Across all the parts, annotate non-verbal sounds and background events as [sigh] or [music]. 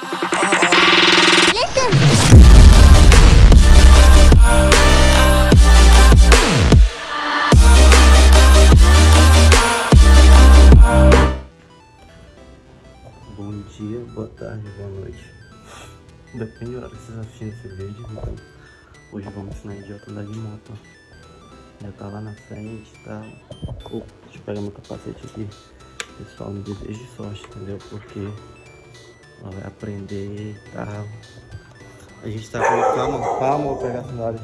Bom dia, boa tarde, boa noite. Depende da hora que vocês assistirem esse vídeo, então hoje vamos ensinar idiota andar de moto. Já tá lá na frente tal. Oh, deixa eu pegar meu capacete aqui. Pessoal, me desejo de sorte, entendeu? Porque ela vai aprender e tal. A gente tá com calma, calma, vou pegar a sandália.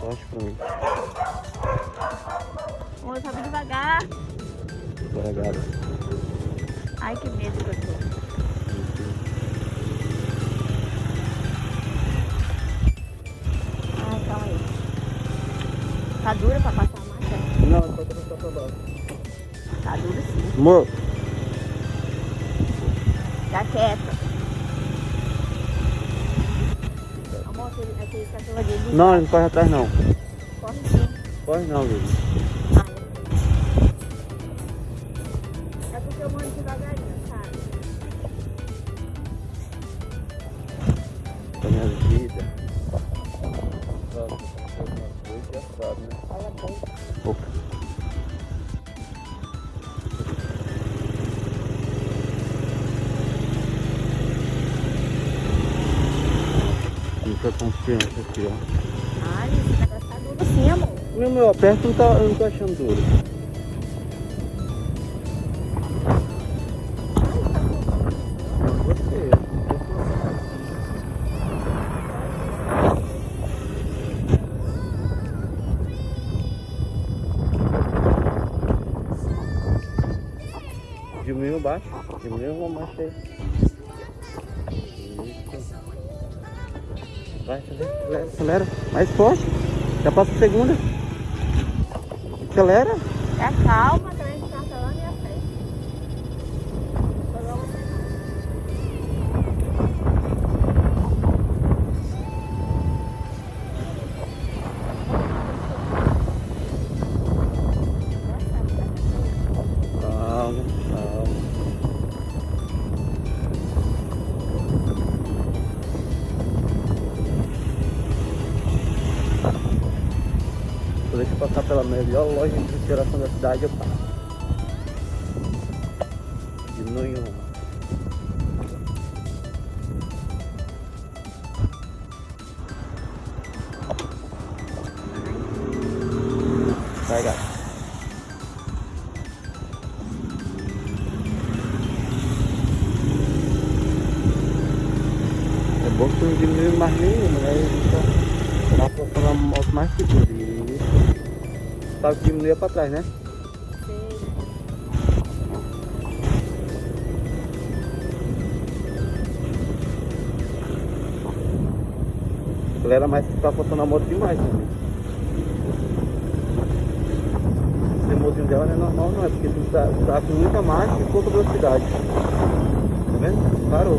Sorte pra mim. Amor, sobe devagar. Devagar. Ai, que medo que eu tô. Amor, Fica quieta. Amor, aquele, aquele cachorro ali. não, não corre atrás não. Corre sim. Corre não. Ai. É porque eu mando devagarinho, confiança aqui, ó. Ai, esse negócio tá duro sim, amor. Meu, meu, aperto não tá, eu não tô achando duro. Diminuiu baixo, diminuiu uma marcha aí. Vai, acelera, acelera, acelera. Mais forte. Já passa a segunda. Acelera. É calma, também passar pela melhor loja de refrigeração da cidade, eu passo. Diminui uma. Gato. É bom que não diminui mais nenhuma, né? Então, dá pra falar mais segura. Sabe que diminuía pra trás, né? mais que tá faltando a moto demais também. Esse mozinho dela não é normal não, é porque tá, tá com muita marcha e pouca velocidade. Tá vendo? Parou.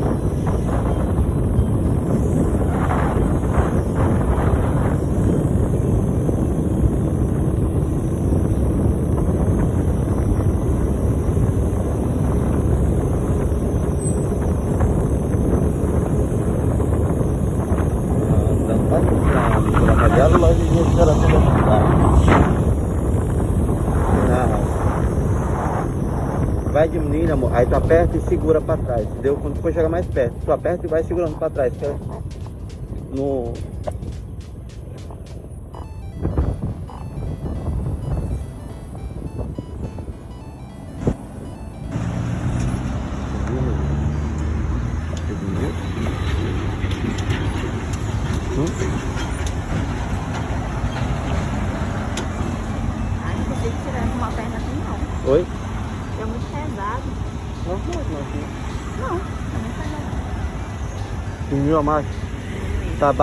Andando bastante pela melhor loja de refrigeração da cidade. Não. Aí tu aperta e segura pra trás, entendeu? Quando for chegar mais perto, tu aperta e vai segurando pra trás. Que é no... pesado. Diminuiu a marcha. Tá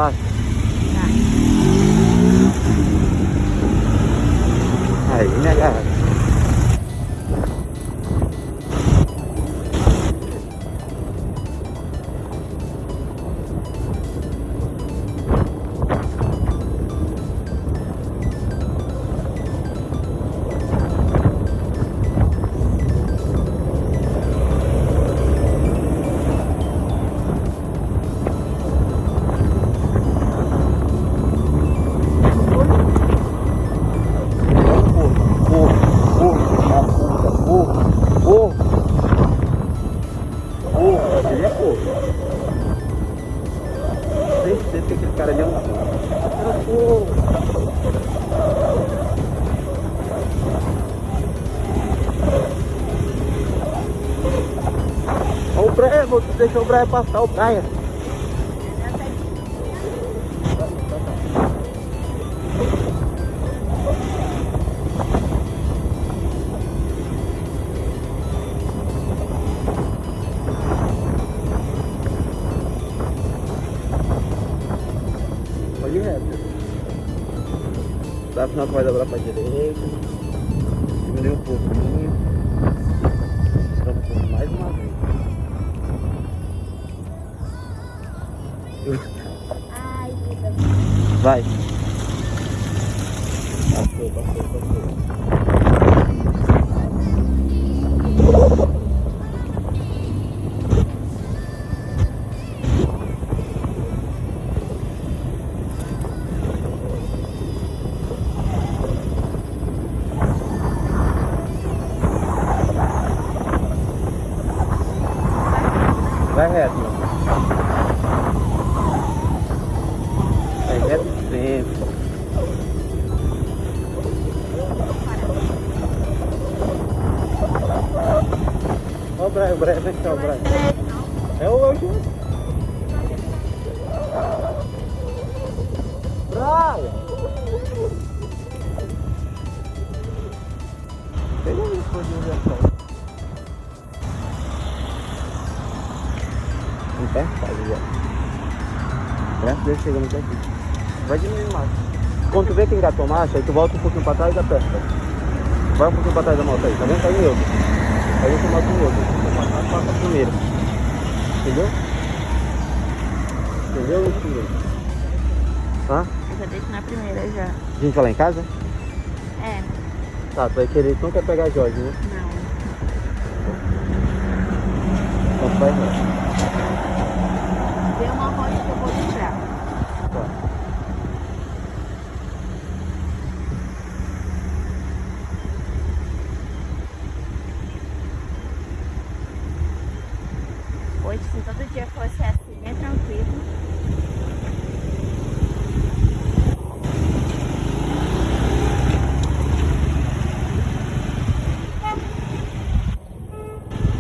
Ó o Breia, vou deixar o Breia passar, o Breia. Pode ir reto. Dá sinal que vai dobrar pra direita. Diminuir um pouquinho. Vai. Passou, passou, passou. Vai reto. Brian, vem cá, o Brian. É o hoje. Brian! Pega aí, pode ir atrás. Não perto, quase já. Graças a Deus chegamos aqui. Vai diminuir mais. Quando tu vê que engatou marcha, aí tu volta um pouquinho pra trás e aperta. Vai um pouquinho pra trás da moto aí, tá vendo? Tá em neutro. Aí você mata o outro. Um trás, passa a primeira. Entendeu? Entendeu, Entendeu? Hã? Eu já deixo na primeira já. A gente vai lá em casa? É, Tá, tu vai querer, tu não quer pegar a Jorge, né? não. Então tu vai reto. Tem uma rota que eu vou deixar. Tá. Hoje, se todo dia fosse assim, é tranquilo.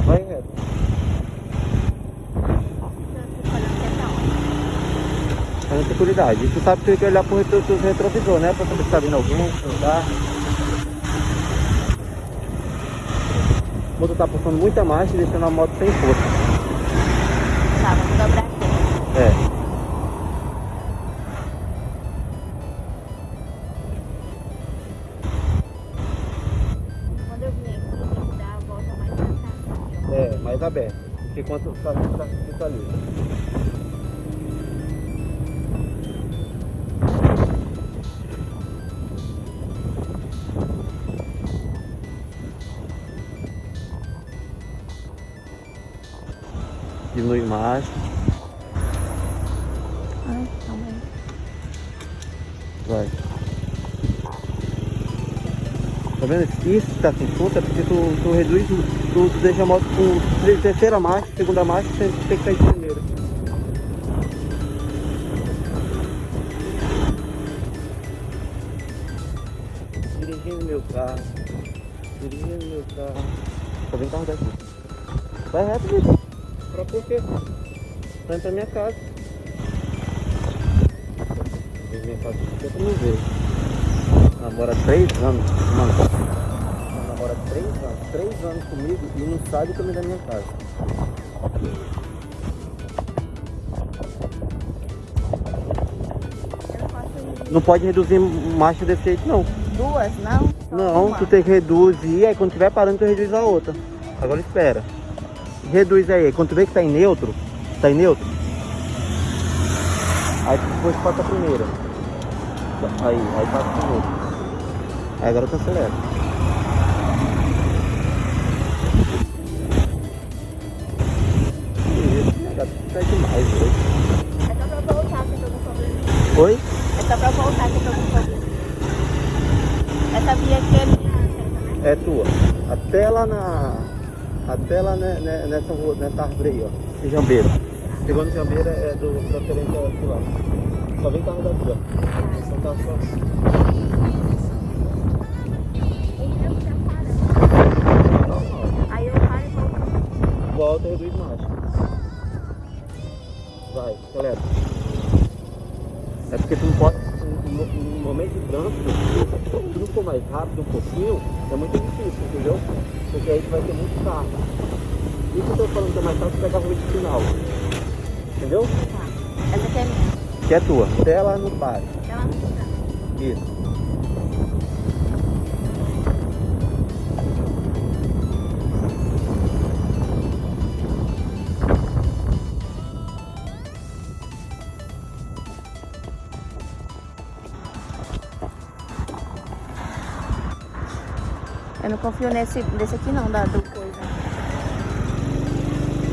Vai olhando que é seguridade. E tu sabe que tem que olhar pro retro, pro retrovisor, né? Pra saber se tá vindo alguém, tá. O motor tá puxando muita marcha e deixando a moto sem força. Cá. É, mais aberto. Porque quanto tá, tá, fica ali. Diminui mais. Ai, calma aí. Vai. Tá vendo? Isso que tá sem força é porque tu, tu reduz, tu, tu deixa a moto com terceira marcha, segunda marcha, você tem que sair de primeira. Dirigindo meu carro. Dirigindo meu carro. Só vem carro daqui. Vai reto, bicho. Pra por quê? Tá indo pra minha casa. Minha casa eu não vejo. Namora três anos, mano. Ela namora três anos, três anos comigo e não sabe o caminho da minha casa. Não pode reduzir marcha desse jeito, não. duas, não? Não, uma. tu tem que reduzir, aí quando tiver parando, tu reduz a outra. Agora espera. Reduz aí, quando tu vê que tá em neutro, tá em neutro, aí tu depois passa a primeira. Aí, aí passa a primeira. Agora tu acelera. Tá demais hoje. É só pra voltar que eu tô com problema. Oi? É só pra voltar que eu tô com problema. Essa via aqui é minha, né? É tua. Até lá na. Até lá né, né, nessa rua, nessa árvore aí, ó. De jambeira. Chegou no jambeira é do preferente aqui lá. Só vem carro daqui, ó. Só tá só. Volta e reduz marcha. Vai, acelera. É porque tu não pode. No, no momento de trânsito, se tu não for mais rápido um pouquinho, é muito difícil, entendeu? Porque aí tu vai ter muito carro. Isso que eu tô falando que é mais fácil pegar a rua de final. Entendeu? Tá. Essa aqui é minha. Que é tua. Até lá no pare. Ela não tá. Isso. Confio nesse, nesse aqui não, da do coisa.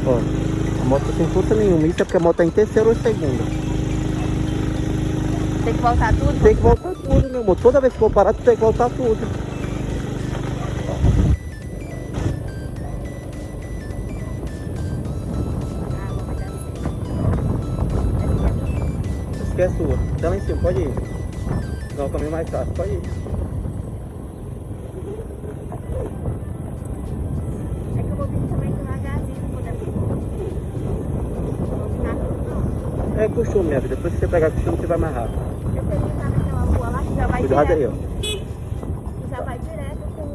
Ó, a moto sem força nenhuma. Isso é porque a moto tá em terceira ou segunda. Tem que voltar tudo? Tem que voltar tudo, meu amor. Toda vez que for parar, tu tem que voltar tudo. Aqui é sua. Tá lá em cima, pode ir. Não, o caminho mais fácil, pode ir. É costume. Depois que você pegar costume, você vai mais rápido. Tenho que estar naquela rua lá já vai Cuidado aí, direto. ó. que Já vai direto com...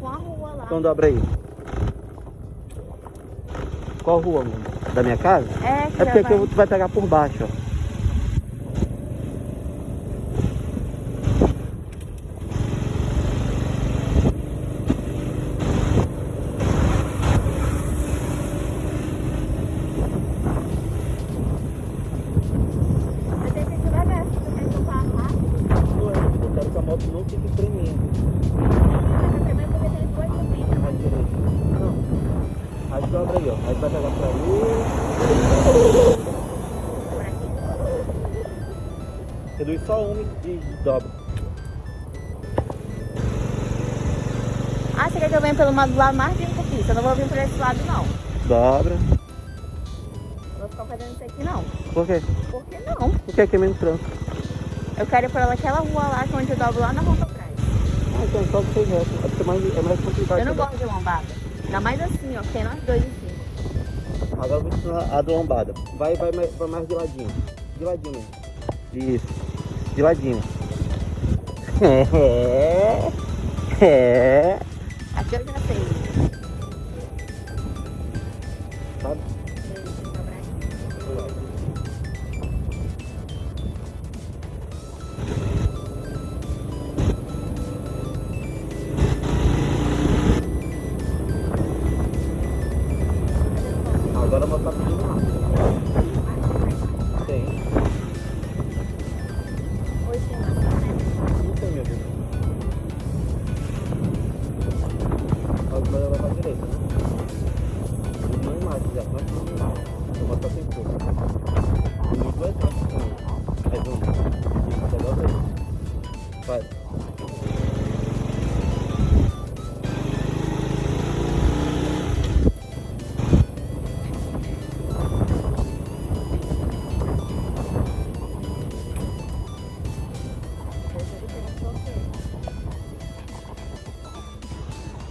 Com a rua lá. Então dobra aí. Qual rua, amor? Da minha casa? É, que É porque vai... aqui tu vai pegar por baixo, ó. Que eu venha pelo lado mais limpo aqui? Eu não vou vir por esse lado, não. Dobra. Não vou ficar fazendo isso aqui, não. Por quê? Por que não? Porque aqui é menos trânsito. Eu quero ir por aquela rua lá, que é onde eu dobro lá na Rua Atrás. Ah, então só você reto. É porque é mais, é mais complicado. Eu não gosto de lombada. Ainda mais assim, ó, que tem nós dois assim. Agora eu vou ensinar a do lombada. Vai, vai, mais- vai mais de ladinho. De ladinho mesmo. Isso. De ladinho. [laughs] É. É. Aqui eu já sei.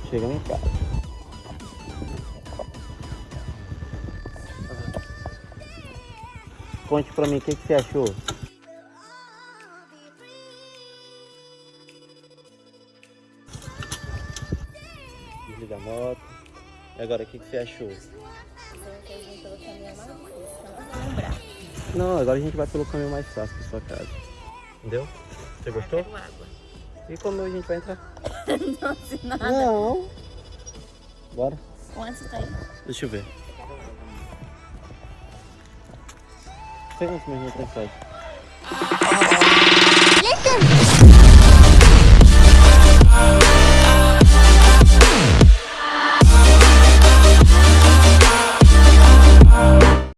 Chegamos em casa. Conte pra mim o que, que você achou. Desliga a moto. E agora o que, que você achou? Não, agora a gente vai pelo caminho mais fácil pra sua casa. Entendeu? Você gostou? E como a gente vai entrar? [laughs] não sei nada. Não. Bora. Onde você tá aí? Deixa eu ver. Tem uns meninos atrás. Ah. Listen! Oh.